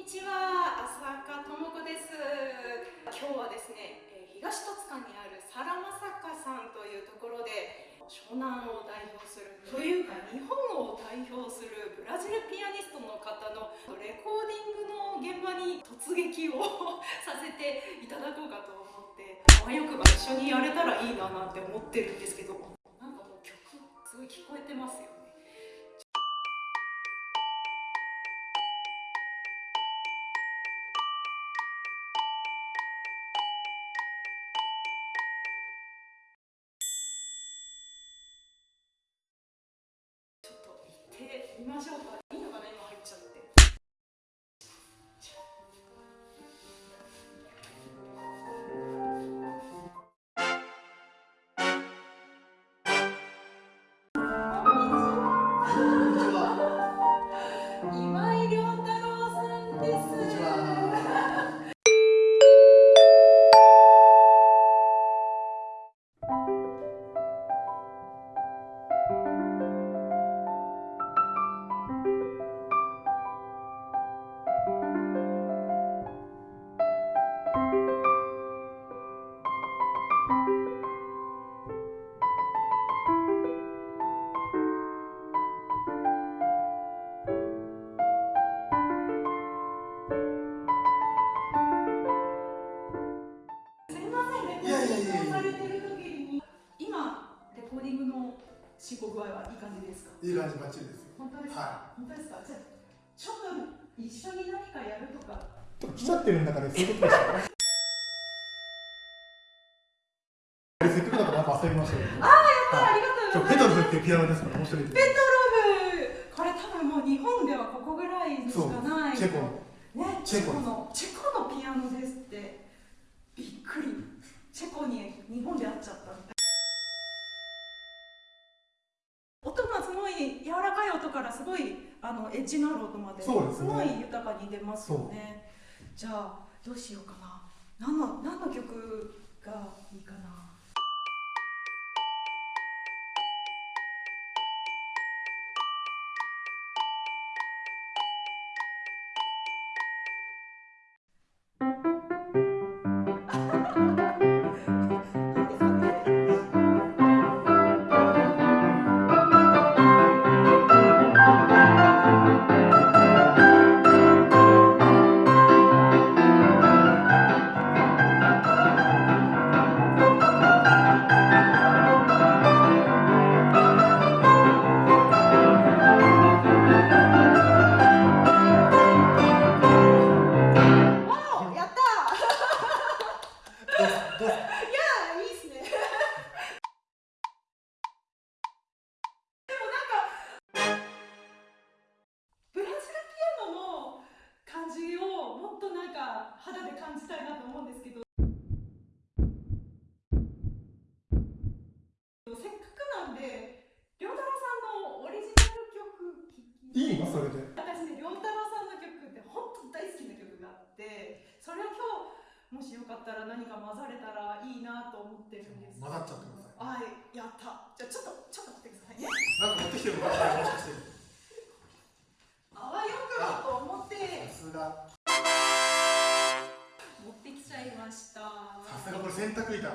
にちは、浅香智子です。今日はですね、え東戸塚にあるサラマサカさんというところで湘南を代表するというか日本を代表するブラジルピアニストの方のレコーディングの現場に突撃を させていただこうかと思って、あわよくば一緒にやれたらいいななんて思ってるんですけど、なんかもう曲すごい聞こえてますよみましょうか。進行具合はいい感じですか？いい感じバッチリですよ。本当ですか？は本当ですか？じゃあちょっと一緒に何かやるとか？来ちゃってるんだからそういうことですよ。せっかくだからなんか遊びましょうよ。ありがとうございます。ペドルっていうピアノですから面白いです。ペトロブこれ多分もう日本ではここぐらいしかない。チェコの。ね、チェコのチェコのピアノですってびっくりチェコに日本で会っちゃったみたい音がすごい柔らかい音からすごいあのエッジのある音までそうですね。ごい豊かに出ますよね。じゃあどうしようかな。何の何の曲かったら何か混ざれたらいいなと思ってるんです。混ざっちゃってください。はいやった。じゃあちょっとちょっと待ってくださいね。なんか持ってきてるのかもしかして。あわよくばと思って。さすが。持ってきちゃいました。さすがこれ洗濯板。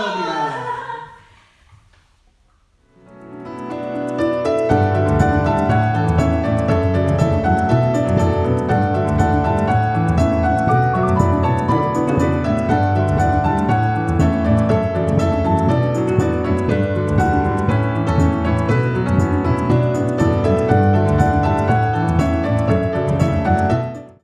Hallelujah.